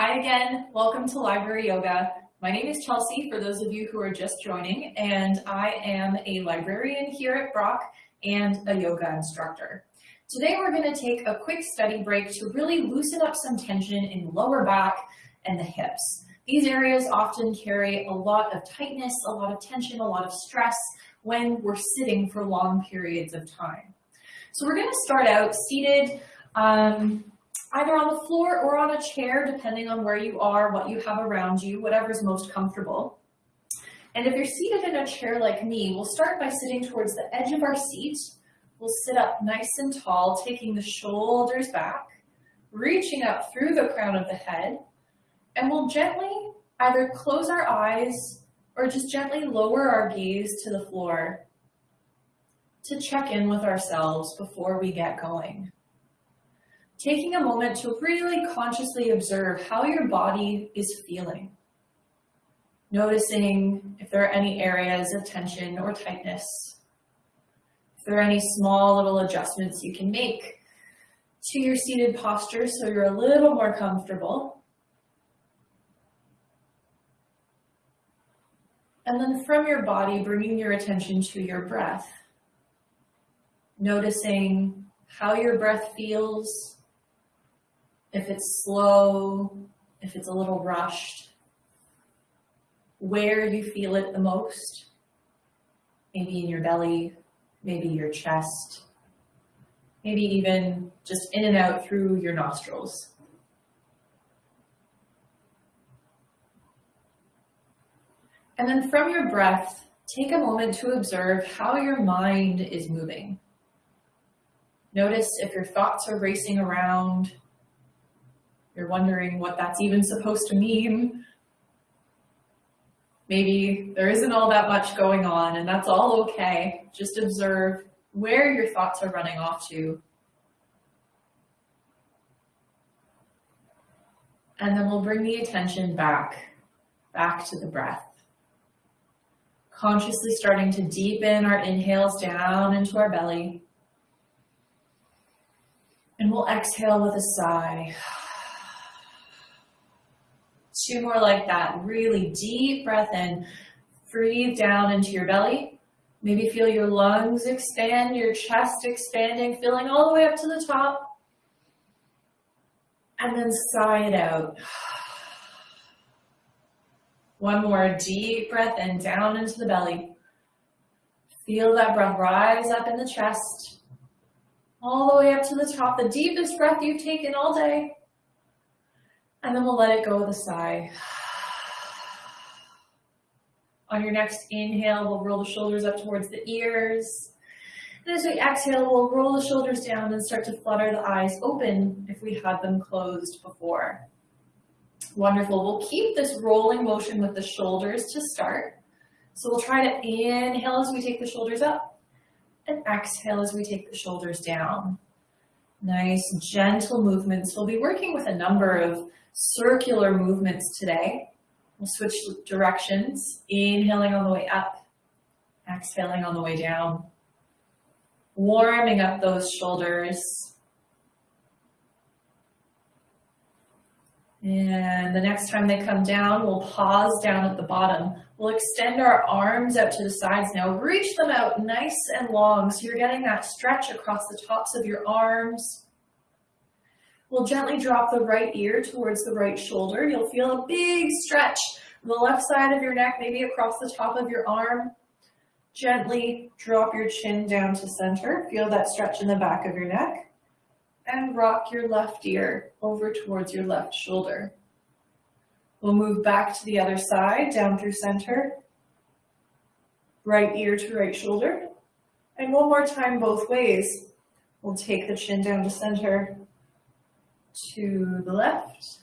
Hi again, welcome to Library Yoga. My name is Chelsea, for those of you who are just joining, and I am a librarian here at Brock and a yoga instructor. Today we're going to take a quick study break to really loosen up some tension in the lower back and the hips. These areas often carry a lot of tightness, a lot of tension, a lot of stress when we're sitting for long periods of time. So we're going to start out seated um, either on the floor or on a chair, depending on where you are, what you have around you, whatever's most comfortable. And if you're seated in a chair like me, we'll start by sitting towards the edge of our seat. We'll sit up nice and tall, taking the shoulders back, reaching up through the crown of the head, and we'll gently either close our eyes or just gently lower our gaze to the floor to check in with ourselves before we get going taking a moment to really consciously observe how your body is feeling. Noticing if there are any areas of tension or tightness. If there are any small little adjustments you can make to your seated posture so you're a little more comfortable. And then from your body, bringing your attention to your breath. Noticing how your breath feels, if it's slow, if it's a little rushed, where you feel it the most, maybe in your belly, maybe your chest, maybe even just in and out through your nostrils. And then from your breath, take a moment to observe how your mind is moving. Notice if your thoughts are racing around, you're wondering what that's even supposed to mean. Maybe there isn't all that much going on and that's all okay. Just observe where your thoughts are running off to. And then we'll bring the attention back, back to the breath. Consciously starting to deepen our inhales down into our belly. And we'll exhale with a sigh. Two more like that. Really deep breath in. Breathe down into your belly. Maybe feel your lungs expand, your chest expanding, filling all the way up to the top. And then sigh it out. One more deep breath in, down into the belly. Feel that breath rise up in the chest, all the way up to the top, the deepest breath you've taken all day. And then we'll let it go with a sigh. On your next inhale, we'll roll the shoulders up towards the ears. And as we exhale, we'll roll the shoulders down and start to flutter the eyes open if we had them closed before. Wonderful. We'll keep this rolling motion with the shoulders to start. So we'll try to inhale as we take the shoulders up and exhale as we take the shoulders down. Nice, gentle movements. We'll be working with a number of circular movements today. We'll switch directions, inhaling on the way up, exhaling on the way down. Warming up those shoulders. And the next time they come down, we'll pause down at the bottom. We'll extend our arms out to the sides now. Reach them out nice and long so you're getting that stretch across the tops of your arms, We'll gently drop the right ear towards the right shoulder. You'll feel a big stretch the left side of your neck, maybe across the top of your arm. Gently drop your chin down to center. Feel that stretch in the back of your neck. And rock your left ear over towards your left shoulder. We'll move back to the other side, down through center. Right ear to right shoulder. And one more time both ways. We'll take the chin down to center to the left,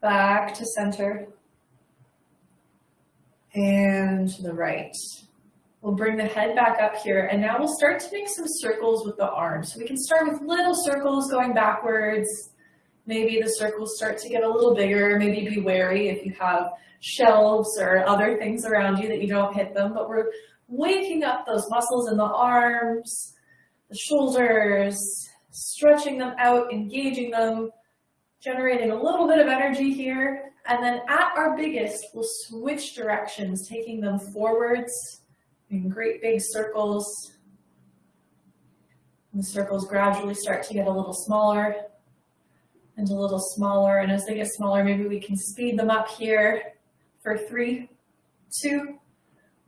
back to center, and to the right. We'll bring the head back up here, and now we'll start to make some circles with the arms. So we can start with little circles going backwards. Maybe the circles start to get a little bigger. Maybe be wary if you have shelves or other things around you that you don't hit them, but we're waking up those muscles in the arms, the shoulders, stretching them out, engaging them, Generating a little bit of energy here, and then at our biggest, we'll switch directions, taking them forwards in great big circles. And the circles gradually start to get a little smaller and a little smaller. And as they get smaller, maybe we can speed them up here for three, two,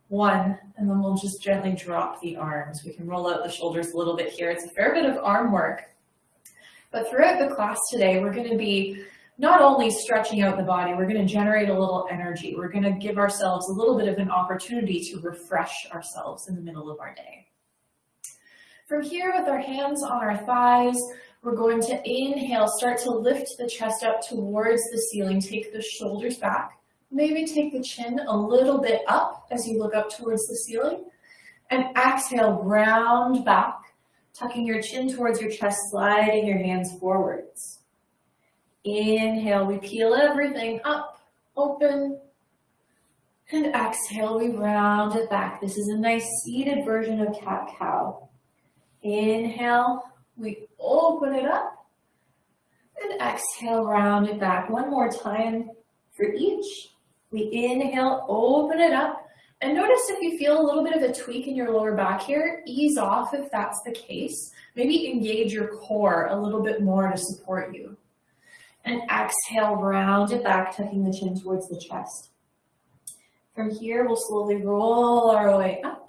one, and then we'll just gently drop the arms. We can roll out the shoulders a little bit here. It's a fair bit of arm work. But throughout the class today, we're gonna be not only stretching out the body, we're gonna generate a little energy. We're gonna give ourselves a little bit of an opportunity to refresh ourselves in the middle of our day. From here, with our hands on our thighs, we're going to inhale, start to lift the chest up towards the ceiling, take the shoulders back, Maybe take the chin a little bit up as you look up towards the ceiling. And exhale, round back, tucking your chin towards your chest, sliding your hands forwards. Inhale, we peel everything up, open. And exhale, we round it back. This is a nice seated version of cat-cow. Inhale, we open it up. And exhale, round it back. One more time for each. We inhale, open it up. And notice if you feel a little bit of a tweak in your lower back here, ease off if that's the case. Maybe engage your core a little bit more to support you. And exhale, round it back, tucking the chin towards the chest. From here, we'll slowly roll our way up.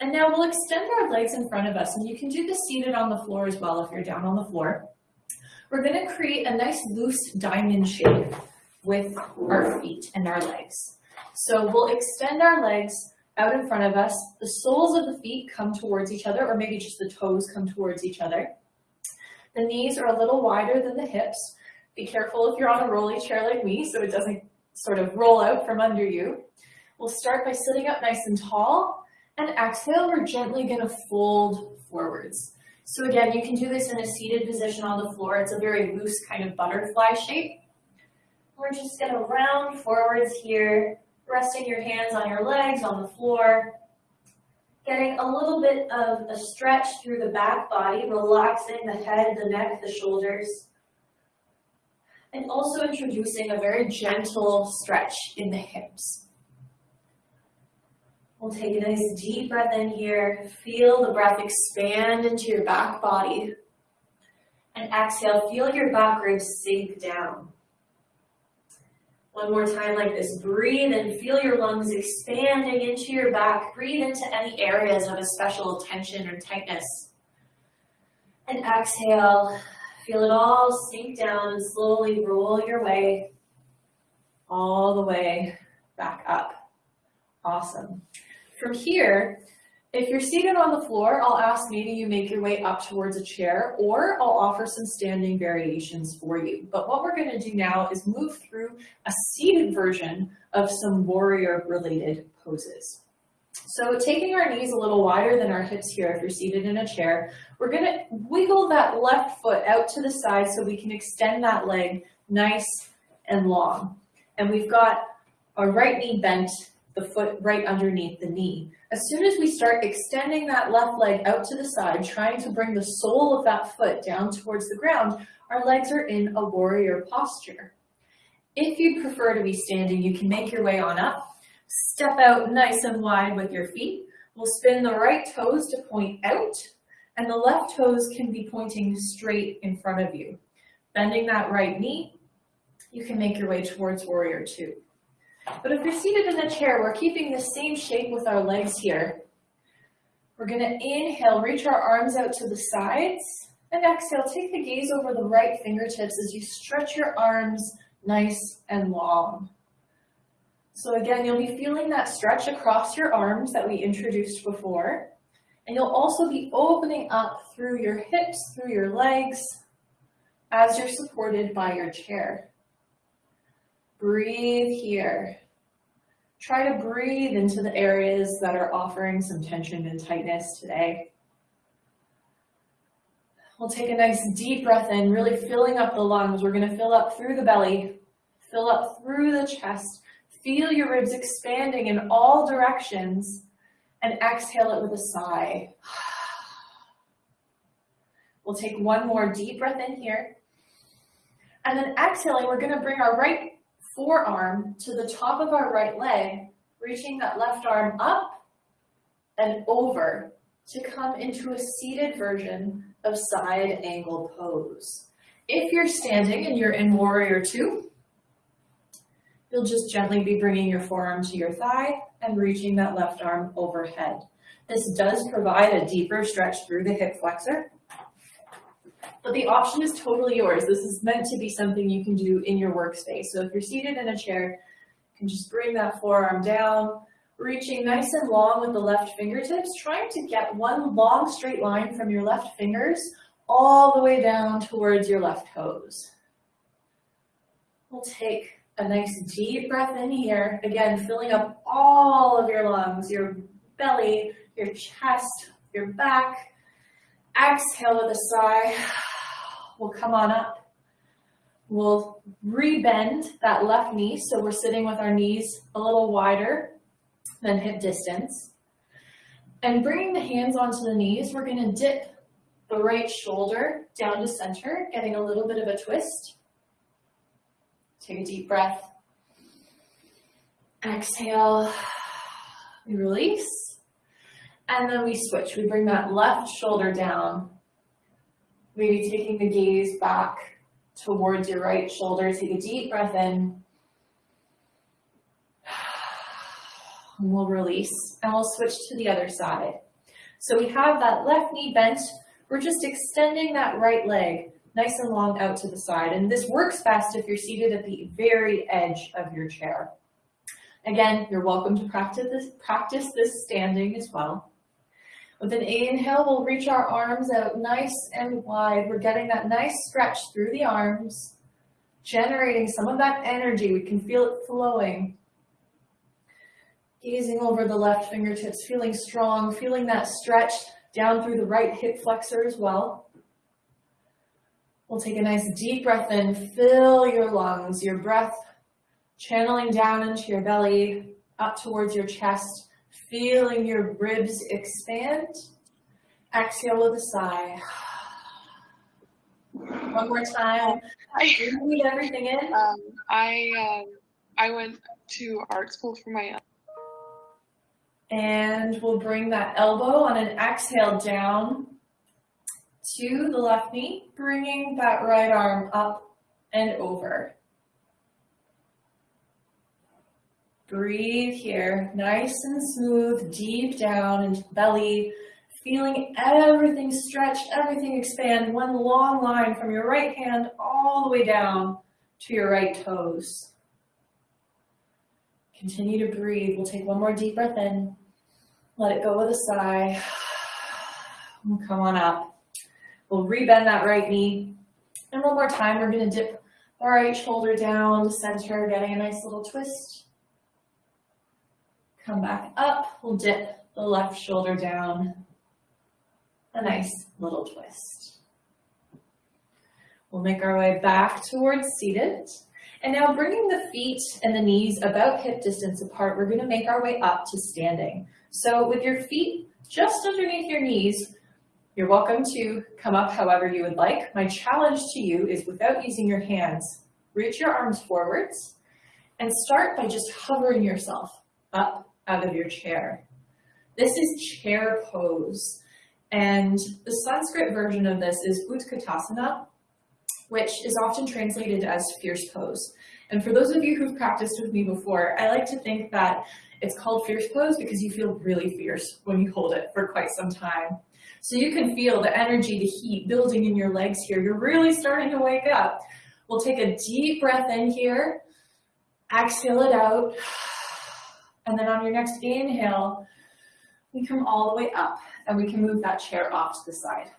And now we'll extend our legs in front of us. And you can do this seated on the floor as well if you're down on the floor. We're gonna create a nice loose diamond shape with our feet and our legs. So we'll extend our legs out in front of us. The soles of the feet come towards each other, or maybe just the toes come towards each other. The knees are a little wider than the hips. Be careful if you're on a rolly chair like me, so it doesn't sort of roll out from under you. We'll start by sitting up nice and tall, and exhale, we're gently gonna fold forwards. So again, you can do this in a seated position on the floor. It's a very loose kind of butterfly shape. We're just gonna round forwards here, resting your hands on your legs on the floor, getting a little bit of a stretch through the back body, relaxing the head, the neck, the shoulders, and also introducing a very gentle stretch in the hips. We'll take a nice deep breath in here, feel the breath expand into your back body, and exhale, feel your back ribs sink down. One more time like this. Breathe and feel your lungs expanding into your back. Breathe into any areas of a special tension or tightness. And exhale. Feel it all sink down and slowly roll your way all the way back up. Awesome. From here, if you're seated on the floor, I'll ask maybe you make your way up towards a chair or I'll offer some standing variations for you. But what we're gonna do now is move through a seated version of some warrior related poses. So taking our knees a little wider than our hips here if you're seated in a chair, we're gonna wiggle that left foot out to the side so we can extend that leg nice and long. And we've got our right knee bent the foot right underneath the knee. As soon as we start extending that left leg out to the side, trying to bring the sole of that foot down towards the ground, our legs are in a warrior posture. If you prefer to be standing, you can make your way on up. Step out nice and wide with your feet. We'll spin the right toes to point out, and the left toes can be pointing straight in front of you. Bending that right knee, you can make your way towards warrior two. But if you're seated in a chair, we're keeping the same shape with our legs here. We're gonna inhale, reach our arms out to the sides, and exhale, take the gaze over the right fingertips as you stretch your arms nice and long. So again, you'll be feeling that stretch across your arms that we introduced before. And you'll also be opening up through your hips, through your legs, as you're supported by your chair. Breathe here. Try to breathe into the areas that are offering some tension and tightness today. We'll take a nice deep breath in, really filling up the lungs. We're gonna fill up through the belly, fill up through the chest, feel your ribs expanding in all directions, and exhale it with a sigh. We'll take one more deep breath in here. And then exhaling, we're gonna bring our right forearm to the top of our right leg, reaching that left arm up and over to come into a seated version of side angle pose. If you're standing and you're in warrior two, you'll just gently be bringing your forearm to your thigh and reaching that left arm overhead. This does provide a deeper stretch through the hip flexor, but the option is totally yours. This is meant to be something you can do in your workspace. So if you're seated in a chair, you can just bring that forearm down, reaching nice and long with the left fingertips, trying to get one long straight line from your left fingers all the way down towards your left toes. We'll take a nice deep breath in here. Again, filling up all of your lungs, your belly, your chest, your back. Exhale with a sigh. We'll come on up. We'll rebend that left knee so we're sitting with our knees a little wider than hip distance. And bringing the hands onto the knees, we're going to dip the right shoulder down to center, getting a little bit of a twist. Take a deep breath. Exhale. We release. And then we switch. We bring that left shoulder down Maybe taking the gaze back towards your right shoulder. Take a deep breath in. And we'll release and we'll switch to the other side. So we have that left knee bent. We're just extending that right leg nice and long out to the side. And this works best if you're seated at the very edge of your chair. Again, you're welcome to practice this, practice this standing as well. With an inhale, we'll reach our arms out nice and wide. We're getting that nice stretch through the arms, generating some of that energy. We can feel it flowing. Gazing over the left fingertips, feeling strong, feeling that stretch down through the right hip flexor as well. We'll take a nice deep breath in, fill your lungs, your breath channeling down into your belly, up towards your chest, Feeling your ribs expand. Exhale with a sigh. One more time. I Breathe everything in. Um, I um, I went to art school for my. And we'll bring that elbow on an exhale down to the left knee, bringing that right arm up and over. Breathe here, nice and smooth, deep down into belly, feeling everything stretch, everything expand, one long line from your right hand all the way down to your right toes. Continue to breathe. We'll take one more deep breath in. Let it go with a sigh. Come on up. We'll rebend that right knee. And one more time, we're going to dip our right shoulder down to center, getting a nice little twist. Come back up, we'll dip the left shoulder down. A nice little twist. We'll make our way back towards seated. And now bringing the feet and the knees about hip distance apart, we're gonna make our way up to standing. So with your feet just underneath your knees, you're welcome to come up however you would like. My challenge to you is without using your hands, reach your arms forwards and start by just hovering yourself up out of your chair. This is chair pose. And the Sanskrit version of this is Utkatasana, which is often translated as fierce pose. And for those of you who've practiced with me before, I like to think that it's called fierce pose because you feel really fierce when you hold it for quite some time. So you can feel the energy, the heat building in your legs here. You're really starting to wake up. We'll take a deep breath in here, exhale it out. And then on your next inhale, we come all the way up and we can move that chair off to the side.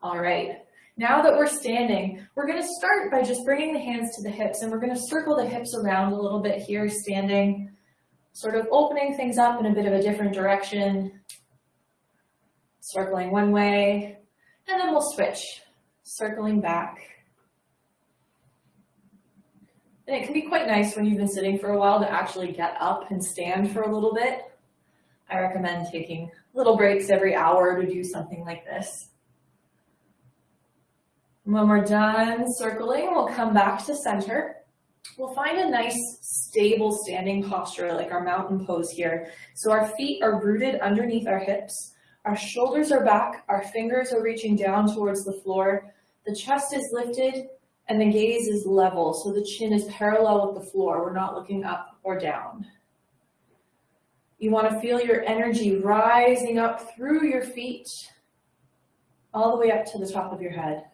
All right, now that we're standing, we're gonna start by just bringing the hands to the hips and we're gonna circle the hips around a little bit here, standing, sort of opening things up in a bit of a different direction, circling one way, and then we'll switch, circling back, and it can be quite nice when you've been sitting for a while to actually get up and stand for a little bit. I recommend taking little breaks every hour to do something like this. When we're done circling, we'll come back to center. We'll find a nice stable standing posture like our mountain pose here. So our feet are rooted underneath our hips. Our shoulders are back. Our fingers are reaching down towards the floor. The chest is lifted and the gaze is level. So the chin is parallel with the floor. We're not looking up or down. You want to feel your energy rising up through your feet, all the way up to the top of your head.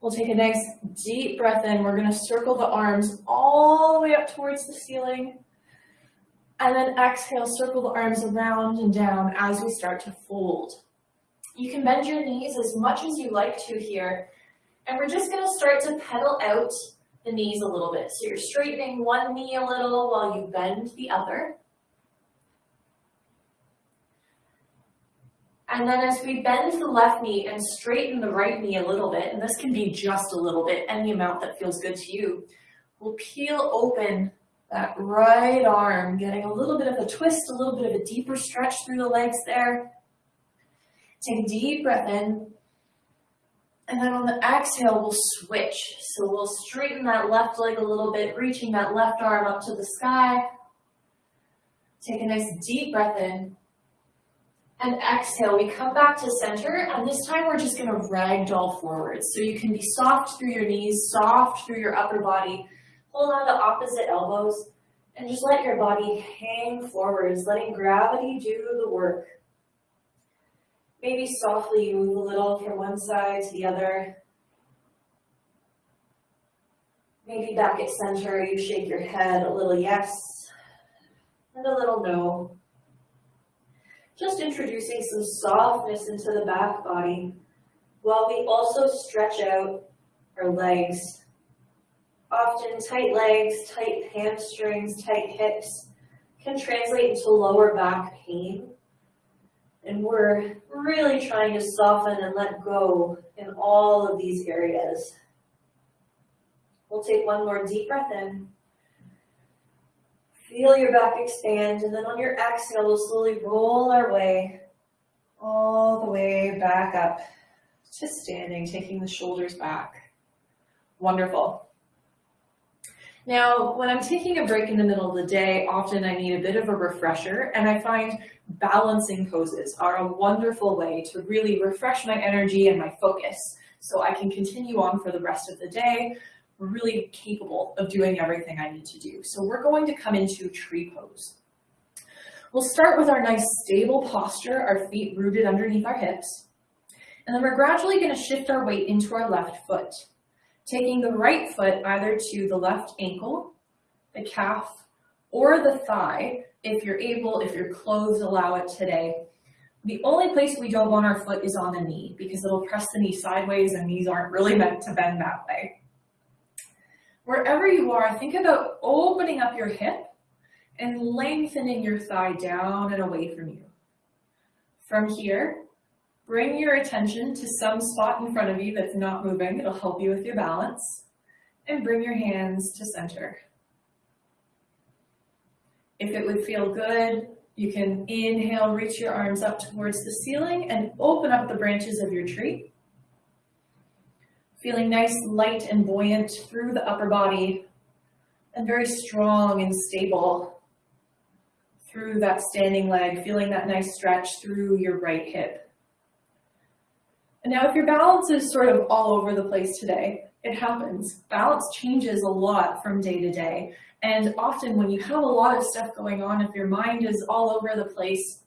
We'll take a nice deep breath in. We're going to circle the arms all the way up towards the ceiling. And then exhale, circle the arms around and down as we start to fold. You can bend your knees as much as you like to here. And we're just going to start to pedal out the knees a little bit. So you're straightening one knee a little while you bend the other. And then as we bend the left knee and straighten the right knee a little bit, and this can be just a little bit, any amount that feels good to you, we'll peel open that right arm, getting a little bit of a twist, a little bit of a deeper stretch through the legs there. Take a deep breath in. And then on the exhale, we'll switch. So we'll straighten that left leg a little bit, reaching that left arm up to the sky. Take a nice deep breath in. And exhale, we come back to center, and this time we're just gonna ragdoll forward. So you can be soft through your knees, soft through your upper body, hold on to opposite elbows, and just let your body hang forwards, letting gravity do the work. Maybe softly move a little from one side to the other. Maybe back at center, you shake your head a little yes and a little no. Just introducing some softness into the back body while we also stretch out our legs. Often tight legs, tight hamstrings, tight hips can translate into lower back pain and we're really trying to soften and let go in all of these areas. We'll take one more deep breath in. Feel your back expand, and then on your exhale, we'll slowly roll our way all the way back up to standing, taking the shoulders back. Wonderful. Now, when I'm taking a break in the middle of the day, often I need a bit of a refresher, and I find balancing poses are a wonderful way to really refresh my energy and my focus so I can continue on for the rest of the day, really capable of doing everything I need to do. So we're going to come into tree pose. We'll start with our nice stable posture, our feet rooted underneath our hips. And then we're gradually going to shift our weight into our left foot, taking the right foot either to the left ankle, the calf, or the thigh, if you're able, if your clothes allow it today. The only place we don't want our foot is on the knee because it'll press the knee sideways and knees aren't really meant to bend that way. Wherever you are, think about opening up your hip and lengthening your thigh down and away from you. From here, bring your attention to some spot in front of you that's not moving. It'll help you with your balance. And bring your hands to center. If it would feel good, you can inhale, reach your arms up towards the ceiling and open up the branches of your tree. Feeling nice, light and buoyant through the upper body and very strong and stable through that standing leg, feeling that nice stretch through your right hip. Now if your balance is sort of all over the place today, it happens. Balance changes a lot from day to day. And often when you have a lot of stuff going on, if your mind is all over the place,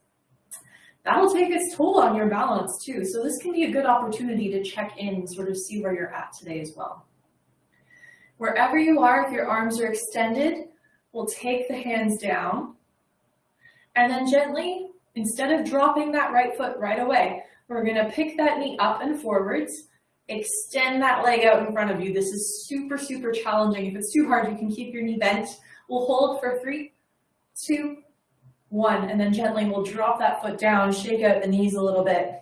that'll take its toll on your balance too. So this can be a good opportunity to check in sort of see where you're at today as well. Wherever you are, if your arms are extended, we'll take the hands down and then gently, instead of dropping that right foot right away, we're gonna pick that knee up and forwards Extend that leg out in front of you. This is super, super challenging. If it's too hard, you can keep your knee bent. We'll hold for three, two, one, and then gently we'll drop that foot down, shake out the knees a little bit,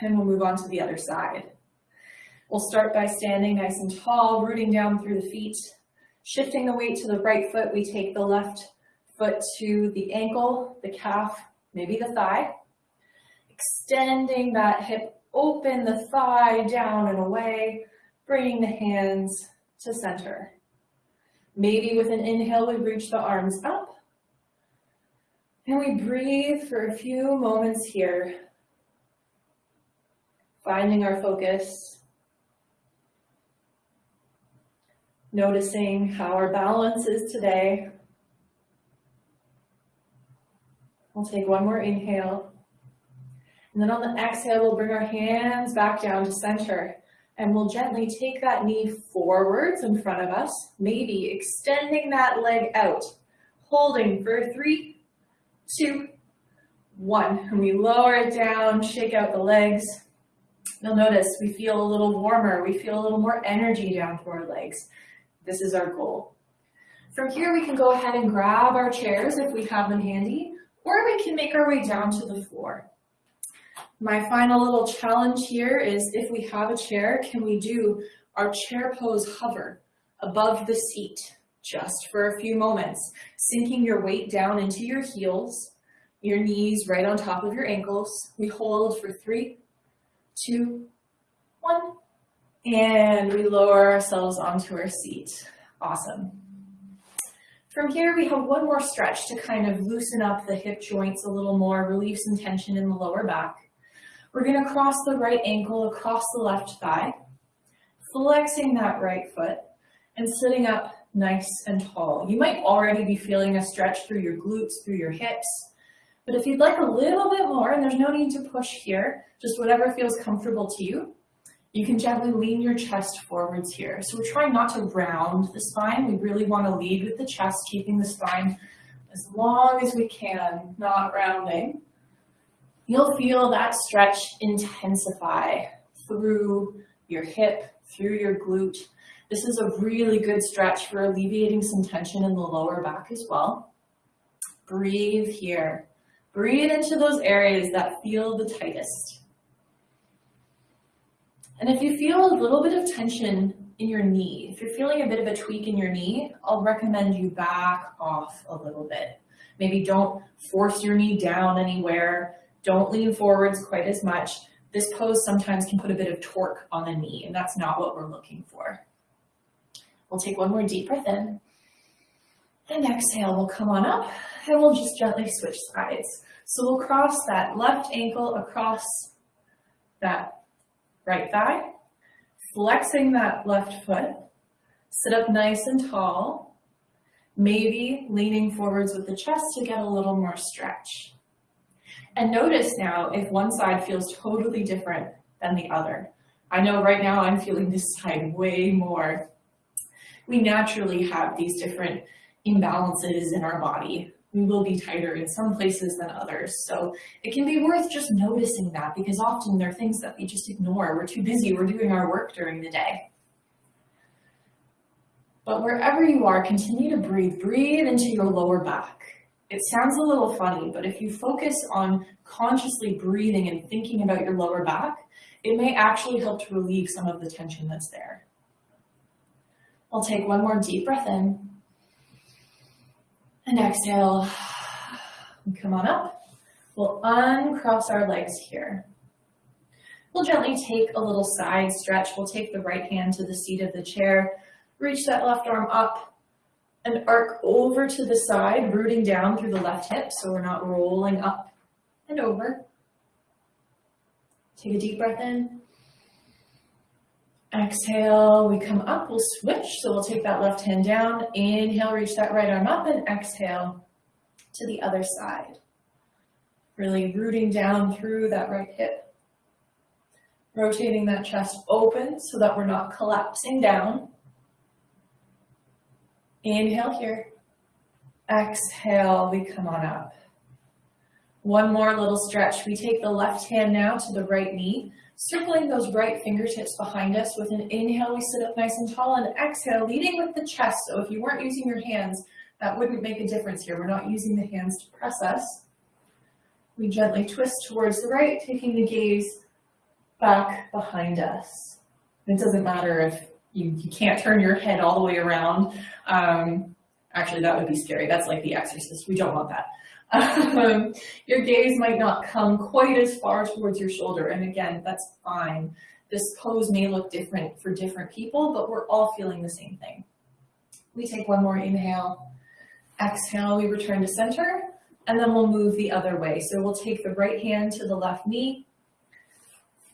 and we'll move on to the other side. We'll start by standing nice and tall, rooting down through the feet. Shifting the weight to the right foot, we take the left foot to the ankle, the calf, maybe the thigh. Extending that hip open the thigh down and away, bringing the hands to center. Maybe with an inhale, we reach the arms up. And we breathe for a few moments here, finding our focus, noticing how our balance is today. We'll take one more inhale. And then on the exhale, we'll bring our hands back down to center. And we'll gently take that knee forwards in front of us, maybe extending that leg out, holding for three, two, one. And we lower it down, shake out the legs. You'll notice we feel a little warmer, we feel a little more energy down through our legs. This is our goal. From here, we can go ahead and grab our chairs if we have them handy, or we can make our way down to the floor. My final little challenge here is if we have a chair, can we do our chair pose hover above the seat just for a few moments, sinking your weight down into your heels, your knees right on top of your ankles. We hold for three, two, one, and we lower ourselves onto our seat. Awesome. From here, we have one more stretch to kind of loosen up the hip joints a little more, relieve some tension in the lower back. We're gonna cross the right ankle across the left thigh, flexing that right foot and sitting up nice and tall. You might already be feeling a stretch through your glutes, through your hips, but if you'd like a little bit more, and there's no need to push here, just whatever feels comfortable to you, you can gently lean your chest forwards here. So we're trying not to round the spine. We really want to lead with the chest, keeping the spine as long as we can, not rounding. You'll feel that stretch intensify through your hip, through your glute. This is a really good stretch for alleviating some tension in the lower back as well. Breathe here. Breathe into those areas that feel the tightest. And if you feel a little bit of tension in your knee, if you're feeling a bit of a tweak in your knee, I'll recommend you back off a little bit. Maybe don't force your knee down anywhere. Don't lean forwards quite as much. This pose sometimes can put a bit of torque on the knee, and that's not what we're looking for. We'll take one more deep breath in. And exhale, we'll come on up, and we'll just gently switch sides. So we'll cross that left ankle across that right thigh, flexing that left foot, sit up nice and tall, maybe leaning forwards with the chest to get a little more stretch. And notice now if one side feels totally different than the other. I know right now I'm feeling this side way more. We naturally have these different imbalances in our body. We will be tighter in some places than others. So it can be worth just noticing that because often there are things that we just ignore. We're too busy, we're doing our work during the day. But wherever you are, continue to breathe. Breathe into your lower back. It sounds a little funny, but if you focus on consciously breathing and thinking about your lower back, it may actually help to relieve some of the tension that's there. I'll take one more deep breath in. And exhale. Come on up. We'll uncross our legs here. We'll gently take a little side stretch. We'll take the right hand to the seat of the chair. Reach that left arm up and arc over to the side, rooting down through the left hip so we're not rolling up and over. Take a deep breath in. Exhale, we come up, we'll switch. So we'll take that left hand down, inhale, reach that right arm up and exhale to the other side. Really rooting down through that right hip. Rotating that chest open so that we're not collapsing down. Inhale here. Exhale, we come on up. One more little stretch. We take the left hand now to the right knee, circling those right fingertips behind us. With an inhale, we sit up nice and tall, and exhale, leading with the chest. So if you weren't using your hands, that wouldn't make a difference here. We're not using the hands to press us. We gently twist towards the right, taking the gaze back behind us. It doesn't matter if you, you can't turn your head all the way around. Um, actually, that would be scary. That's like the exorcist. We don't want that. Um, your gaze might not come quite as far towards your shoulder, and again, that's fine. This pose may look different for different people, but we're all feeling the same thing. We take one more inhale, exhale, we return to center, and then we'll move the other way. So we'll take the right hand to the left knee,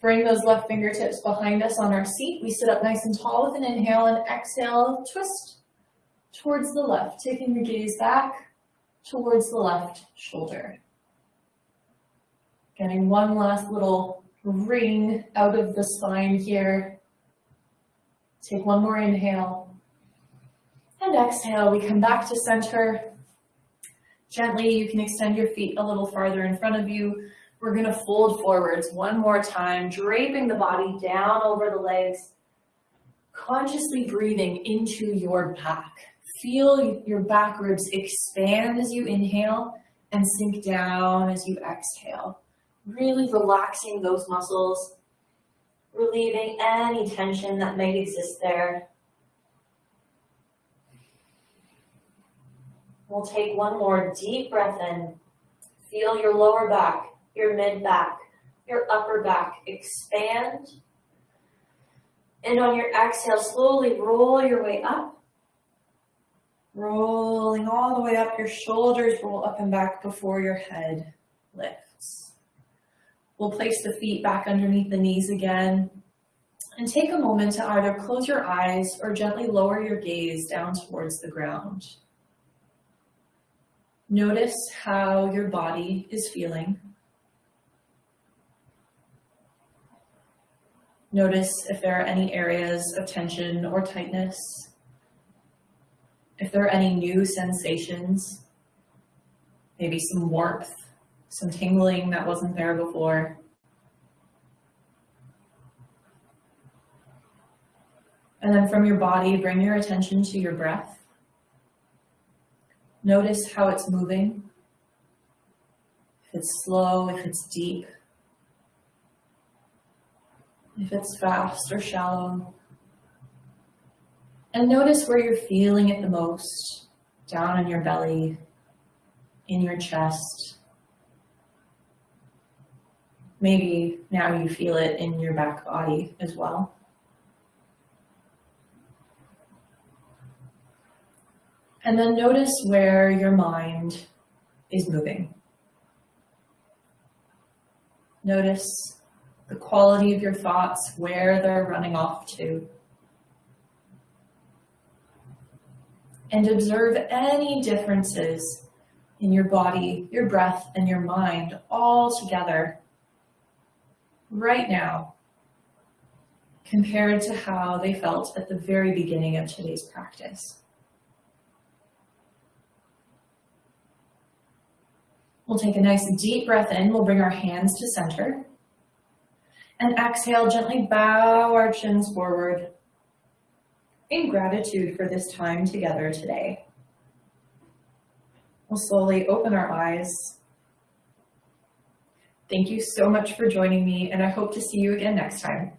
bring those left fingertips behind us on our seat. We sit up nice and tall with an inhale and exhale, twist towards the left, taking the gaze back towards the left shoulder. Getting one last little wring out of the spine here. Take one more inhale. And exhale, we come back to center. Gently, you can extend your feet a little farther in front of you. We're gonna fold forwards one more time, draping the body down over the legs, consciously breathing into your back. Feel your back ribs expand as you inhale and sink down as you exhale. Really relaxing those muscles, relieving any tension that might exist there. We'll take one more deep breath in. Feel your lower back, your mid back, your upper back expand. And on your exhale, slowly roll your way up. Rolling all the way up, your shoulders roll up and back before your head lifts. We'll place the feet back underneath the knees again. And take a moment to either close your eyes or gently lower your gaze down towards the ground. Notice how your body is feeling. Notice if there are any areas of tension or tightness. If there are any new sensations, maybe some warmth, some tingling that wasn't there before. And then from your body, bring your attention to your breath. Notice how it's moving. If it's slow, if it's deep, if it's fast or shallow. And notice where you're feeling it the most, down in your belly, in your chest. Maybe now you feel it in your back body as well. And then notice where your mind is moving. Notice the quality of your thoughts, where they're running off to. And observe any differences in your body, your breath, and your mind all together right now compared to how they felt at the very beginning of today's practice. We'll take a nice deep breath in. We'll bring our hands to center. And exhale, gently bow our chins forward in gratitude for this time together today. We'll slowly open our eyes. Thank you so much for joining me, and I hope to see you again next time.